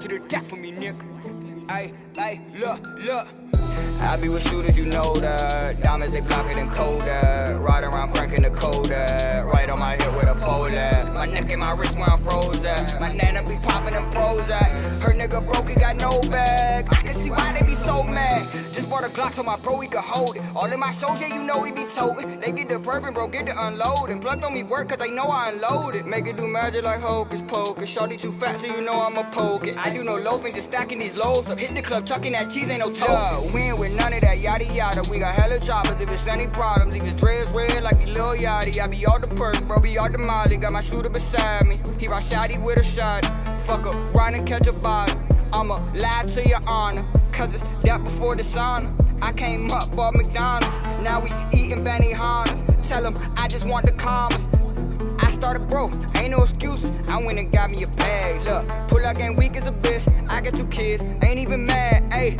to the death for me, nigga. Ay, ay, look, look. I be with shooters, you know that. Diamonds, they it and colder. Riding around cranking the coda. Right on my hip with a pole at. My neck and my wrist where I'm froze at. My nana be popping them pros at. Her nigga broke, he got no bag. Glock on my bro, he could hold it. All in my shows, yeah, you know he be toting. They get the bourbon, bro, get the unloading. Plugged on me work, cause they know I unloaded. Make it do magic like hocus pocus. Shorty too fat, so you know I'ma poke it. I do no loafing, just stacking these loaves up. Hit the club, chucking that cheese, ain't no token. Win with none of that yada yada. We got hella choppers if it's any problems. Leave his dreads red like a Lil Yachty. I be all the perk, bro, be all the molly. Got my shooter beside me. He rock shotty with a shot. Fuck up, ride and catch a body. I'ma lie to your honor, cause it's that before the sauna. I came up, bought McDonald's. Now we eating Benihana's. Tell them I just want the calmest. I started broke, ain't no excuses. I went and got me a bag. Look, pull up game weak as a bitch. I got two kids, ain't even mad. Ayy,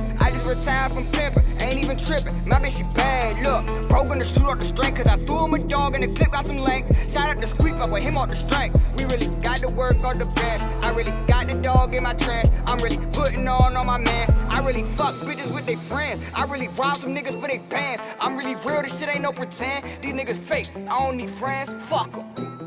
retired from pimping, ain't even tripping. My bitch, she bad. Look, bro gonna shoot off the strength, cause I threw him a dog and the clip got some length. Shout out to Squeak, fuck with him off the strength. We really got to work on the bench. I really got the dog in my trash. I'm really putting on on my man. I really fuck bitches with their friends. I really rob some niggas for their pants. I'm really real, this shit ain't no pretend. These niggas fake, I don't need friends. Fuck 'em.